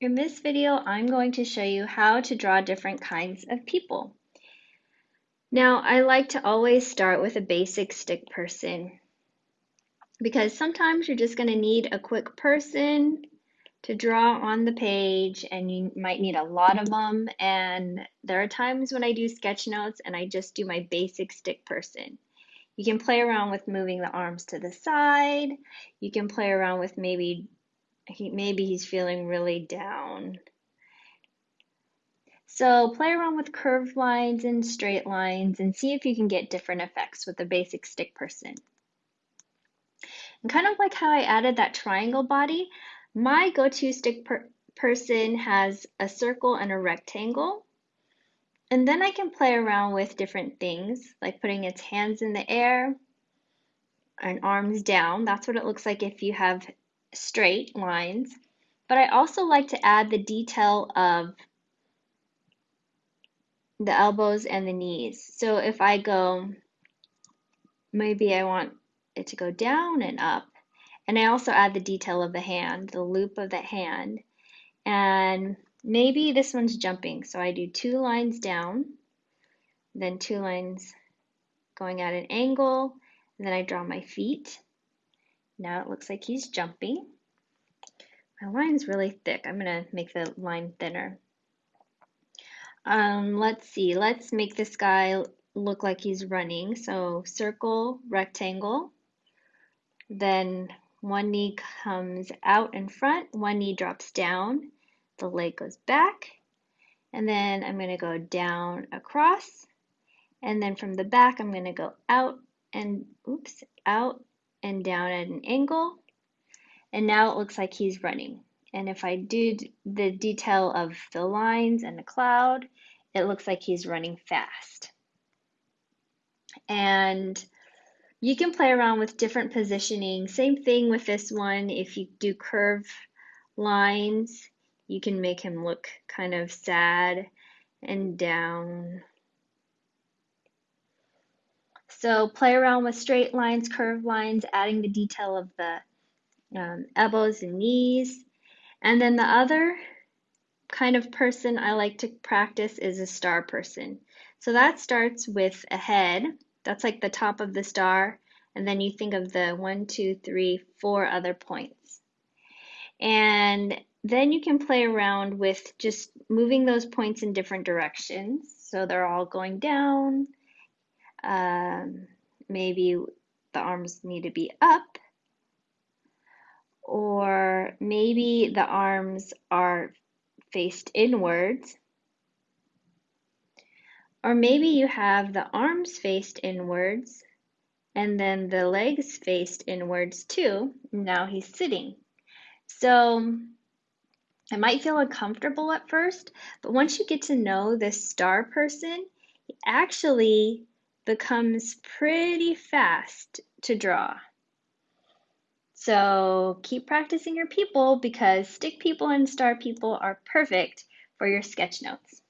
In this video, I'm going to show you how to draw different kinds of people. Now, I like to always start with a basic stick person because sometimes you're just going to need a quick person to draw on the page and you might need a lot of them. And there are times when I do sketch notes and I just do my basic stick person. You can play around with moving the arms to the side. You can play around with maybe he, maybe he's feeling really down. So play around with curved lines and straight lines and see if you can get different effects with a basic stick person. And kind of like how I added that triangle body, my go-to stick per person has a circle and a rectangle. And then I can play around with different things, like putting its hands in the air and arms down. That's what it looks like if you have straight lines, but I also like to add the detail of the elbows and the knees. So if I go, maybe I want it to go down and up. And I also add the detail of the hand, the loop of the hand. And maybe this one's jumping. So I do two lines down, then two lines going at an angle, and then I draw my feet. Now it looks like he's jumping. My line's really thick. I'm to make the line thinner. Um, let's see. Let's make this guy look like he's running. So circle, rectangle. Then one knee comes out in front, one knee drops down, the leg goes back, and then I'm to go down across, and then from the back I'm to go out and, oops, out and down at an angle. And now it looks like he's running. And if I do the detail of the lines and the cloud, it looks like he's running fast. And you can play around with different positioning. Same thing with this one. If you do curve lines, you can make him look kind of sad and down so play around with straight lines, curved lines, adding the detail of the um, elbows and knees. And then the other kind of person I like to practice is a star person. So that starts with a head. That's like the top of the star. And then you think of the one, two, three, four other points. And then you can play around with just moving those points in different directions. So they're all going down, um, maybe the arms need to be up, or maybe the arms are faced inwards, or maybe you have the arms faced inwards and then the legs faced inwards too. Now he's sitting. So it might feel uncomfortable at first, but once you get to know this star person, actually becomes pretty fast to draw. So keep practicing your people because stick people and star people are perfect for your sketch notes.